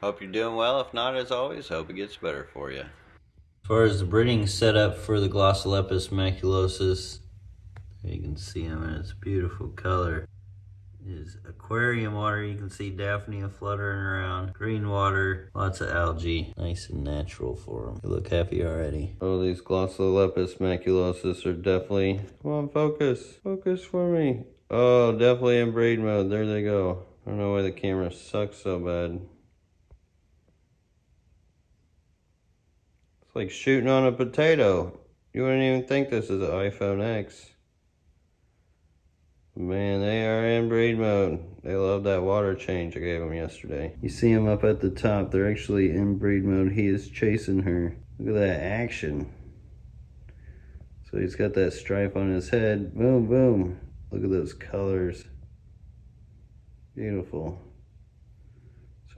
Hope you're doing well. If not, as always, hope it gets better for you. As far as the breeding setup for the Glossolepis maculosus, you can see him in its beautiful color. Is aquarium water, you can see Daphnia fluttering around. Green water, lots of algae. Nice and natural for them. They look happy already. Oh, these Glossolepis maculosus are definitely... Come on, focus. Focus for me. Oh, definitely in breed mode. There they go. I don't know why the camera sucks so bad. Like shooting on a potato. You wouldn't even think this is an iPhone X. Man, they are in breed mode. They love that water change I gave them yesterday. You see them up at the top. They're actually in breed mode. He is chasing her. Look at that action. So he's got that stripe on his head. Boom, boom. Look at those colors. Beautiful.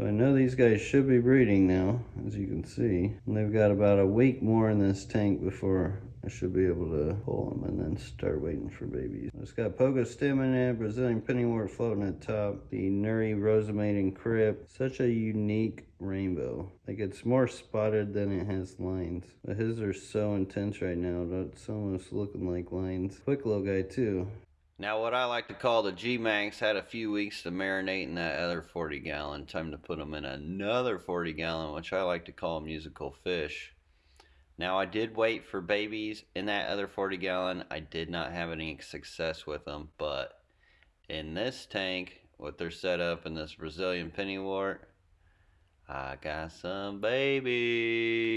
So I know these guys should be breeding now, as you can see. And they've got about a week more in this tank before I should be able to pull them and then start waiting for babies. It's got Pogostemon in it, Brazilian pennywort floating at top, the Nuri and crypt. Such a unique rainbow. Like it's more spotted than it has lines. But his are so intense right now that it's almost looking like lines. Quick little guy too. Now what I like to call the G-Manx had a few weeks to marinate in that other 40 gallon. Time to put them in another 40 gallon, which I like to call musical fish. Now I did wait for babies in that other 40 gallon. I did not have any success with them, but in this tank with their setup in this Brazilian pennywort, I got some babies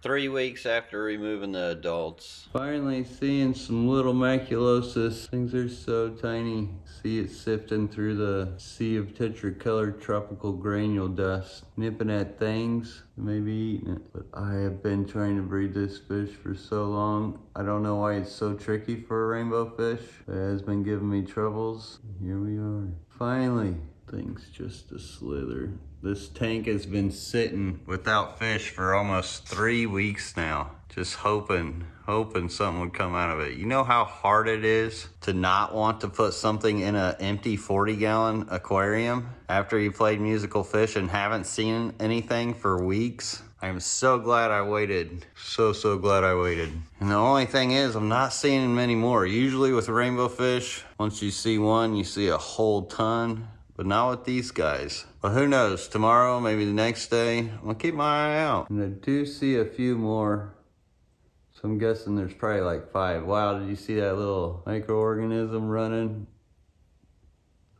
three weeks after removing the adults. Finally seeing some little maculosus. Things are so tiny. See it sifting through the sea of tetracolored tropical granule dust. Nipping at things, maybe eating it. But I have been trying to breed this fish for so long. I don't know why it's so tricky for a rainbow fish. It has been giving me troubles. Here we are. Finally, things just a slither. This tank has been sitting without fish for almost three weeks now. Just hoping, hoping something would come out of it. You know how hard it is to not want to put something in an empty 40 gallon aquarium after you played musical fish and haven't seen anything for weeks? I'm so glad I waited. So, so glad I waited. And the only thing is, I'm not seeing many more. Usually with rainbow fish, once you see one, you see a whole ton but not with these guys. But who knows, tomorrow, maybe the next day, I'm gonna keep my eye out. And I do see a few more, so I'm guessing there's probably like five. Wow, did you see that little microorganism running?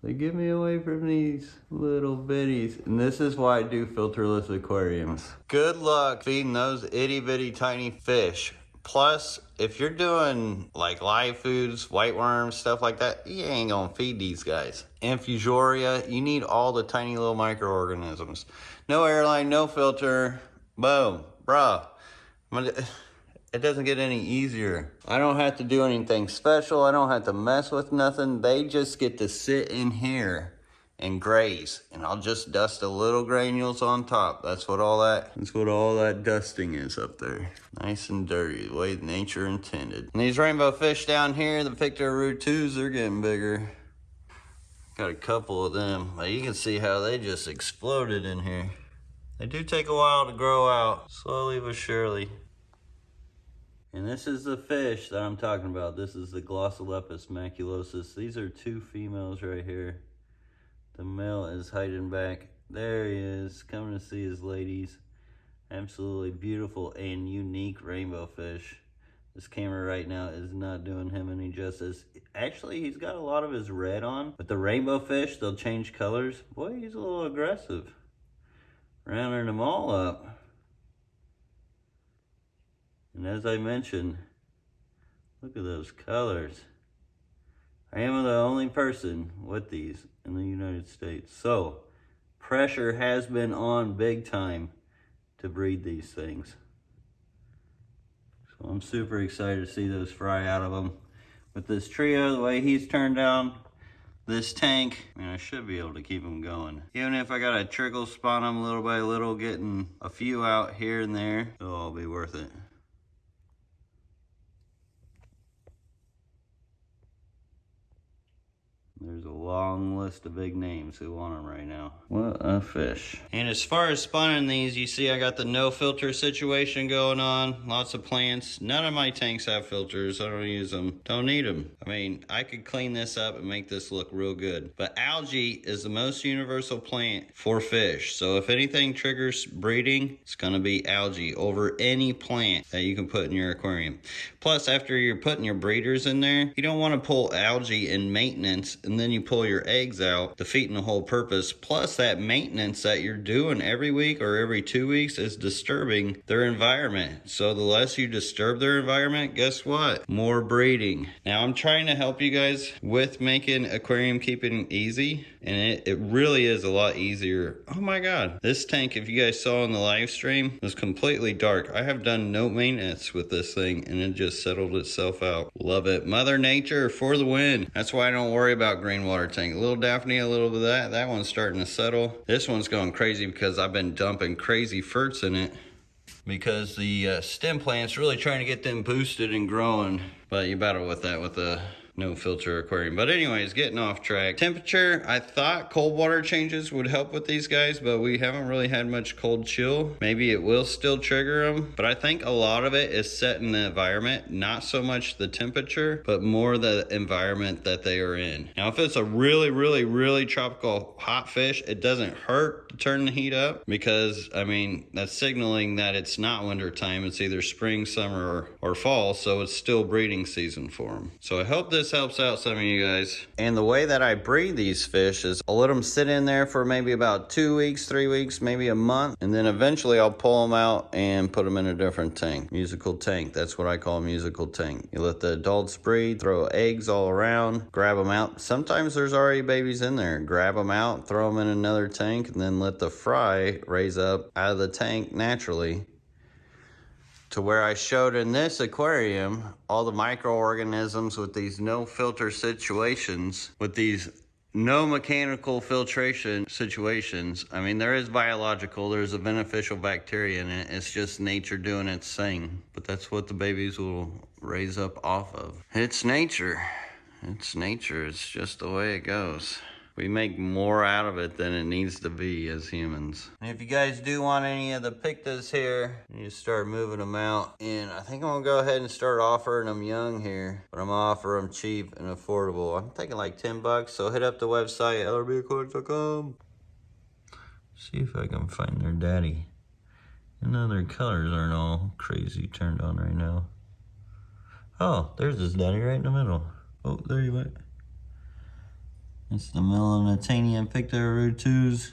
They give me away from these little bitties. And this is why I do filterless aquariums. Good luck feeding those itty bitty tiny fish. Plus, if you're doing like live foods, white worms, stuff like that, you ain't gonna feed these guys. Infusoria, you need all the tiny little microorganisms. No airline, no filter, boom, bruh. It doesn't get any easier. I don't have to do anything special. I don't have to mess with nothing. They just get to sit in here and graze. And I'll just dust a little granules on top. That's what all that, that's what all that dusting is up there. Nice and dirty, the way nature intended. And these rainbow fish down here, the Pictorhuru 2s, they're getting bigger. Got a couple of them. You can see how they just exploded in here. They do take a while to grow out, slowly but surely. And this is the fish that I'm talking about. This is the Glossolepis maculosus. These are two females right here. The male is hiding back. There he is, coming to see his ladies. Absolutely beautiful and unique rainbow fish. This camera right now is not doing him any justice. Actually, he's got a lot of his red on. But the rainbow fish, they'll change colors. Boy, he's a little aggressive. Rounding them all up. And as I mentioned, look at those colors. I am the only person with these in the United States. So, pressure has been on big time to breed these things. So I'm super excited to see those fry out of them. With this trio, the way he's turned down this tank, I, mean, I should be able to keep them going. Even if I got to trickle spawn them little by little, getting a few out here and there, it'll all be worth it. There's a long list of big names who want them right now. What a fish. And as far as spawning these, you see I got the no filter situation going on. Lots of plants. None of my tanks have filters. I don't use them. Don't need them. I mean, I could clean this up and make this look real good. But algae is the most universal plant for fish. So if anything triggers breeding, it's going to be algae over any plant that you can put in your aquarium. Plus, after you're putting your breeders in there, you don't want to pull algae in maintenance and then you pull your eggs out, defeating the whole purpose. Plus, that maintenance that you're doing every week or every two weeks is disturbing their environment. So, the less you disturb their environment, guess what? More breeding. Now, I'm trying to help you guys with making aquarium keeping easy, and it, it really is a lot easier. Oh my god, this tank, if you guys saw in the live stream, was completely dark. I have done no maintenance with this thing, and it just settled itself out. Love it. Mother Nature for the win. That's why I don't worry about green water tank. A little Daphne, a little bit of that. That one's starting to settle. This one's going crazy because I've been dumping crazy ferts in it because the uh, stem plant's really trying to get them boosted and growing. But you battle with that with the no filter aquarium. But anyways, getting off track. Temperature, I thought cold water changes would help with these guys, but we haven't really had much cold chill. Maybe it will still trigger them, but I think a lot of it is set in the environment, not so much the temperature, but more the environment that they are in. Now, if it's a really, really, really tropical hot fish, it doesn't hurt turn the heat up because, I mean, that's signaling that it's not winter time. It's either spring, summer, or, or fall, so it's still breeding season for them. So I hope this helps out some of you guys. And the way that I breed these fish is I'll let them sit in there for maybe about two weeks, three weeks, maybe a month. And then eventually I'll pull them out and put them in a different tank. Musical tank. That's what I call musical tank. You let the adults breed, throw eggs all around, grab them out. Sometimes there's already babies in there. Grab them out, throw them in another tank, and then let the fry raise up out of the tank naturally to where I showed in this aquarium all the microorganisms with these no filter situations, with these no mechanical filtration situations. I mean, there is biological, there's a beneficial bacteria in it. It's just nature doing its thing. But that's what the babies will raise up off of. It's nature. It's nature. It's just the way it goes we make more out of it than it needs to be as humans. And if you guys do want any of the pictas here, you start moving them out. And I think I'm gonna go ahead and start offering them young here, but I'm gonna offer them cheap and affordable. I'm thinking like 10 bucks, so hit up the website, lrbaquatics.com. See if I can find their daddy. And now their colors aren't all crazy turned on right now. Oh, there's his daddy right in the middle. Oh, there you went. It's the Melanotaenia Picta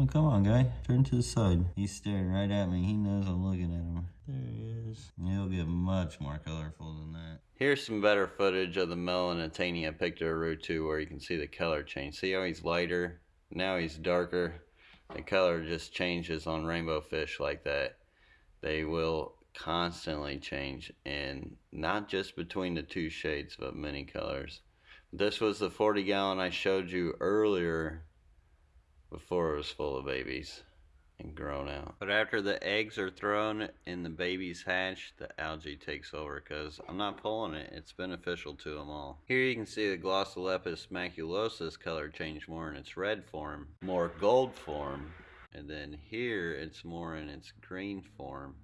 Oh, come on, guy. Turn to the side. He's staring right at me. He knows I'm looking at him. There he is. He'll get much more colorful than that. Here's some better footage of the Melanotaenia Picta where you can see the color change. See how he's lighter? Now he's darker. The color just changes on rainbow fish like that. They will constantly change and not just between the two shades but many colors. This was the 40 gallon I showed you earlier before it was full of babies and grown out. But after the eggs are thrown and the babies hatch, the algae takes over because I'm not pulling it. It's beneficial to them all. Here you can see the Glossolepis maculosus color change more in its red form, more gold form, and then here it's more in its green form.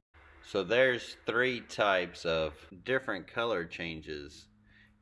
So there's three types of different color changes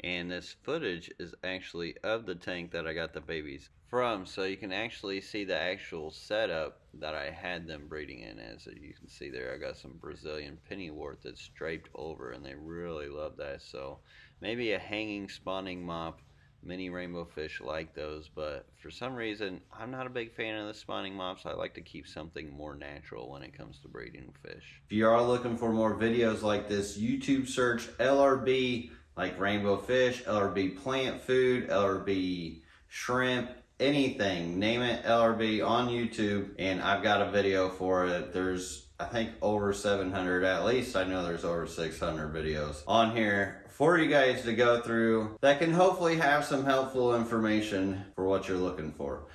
and this footage is actually of the tank that I got the babies from so you can actually see the actual setup that I had them breeding in as. You can see there I got some Brazilian pennywort that's draped over and they really love that. So maybe a hanging spawning mop many rainbow fish like those but for some reason I'm not a big fan of the spawning mops. I like to keep something more natural when it comes to breeding fish. If you are looking for more videos like this YouTube search LRB like rainbow fish, LRB plant food, LRB shrimp, anything, name it LRB on YouTube. And I've got a video for it. There's, I think over 700, at least I know there's over 600 videos on here for you guys to go through that can hopefully have some helpful information for what you're looking for.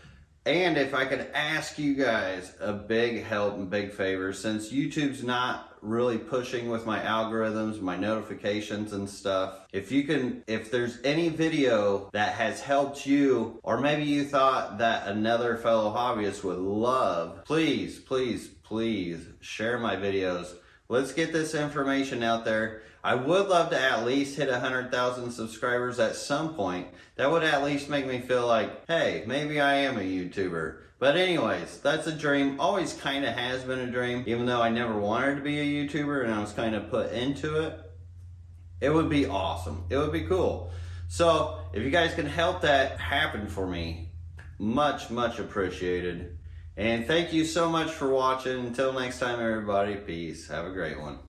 And if I could ask you guys a big help and big favor, since YouTube's not really pushing with my algorithms, my notifications and stuff, if you can, if there's any video that has helped you, or maybe you thought that another fellow hobbyist would love, please, please, please share my videos. Let's get this information out there. I would love to at least hit 100,000 subscribers at some point. That would at least make me feel like, hey, maybe I am a YouTuber. But anyways, that's a dream. Always kind of has been a dream, even though I never wanted to be a YouTuber and I was kind of put into it. It would be awesome. It would be cool. So if you guys can help that happen for me, much, much appreciated. And thank you so much for watching. Until next time, everybody, peace. Have a great one.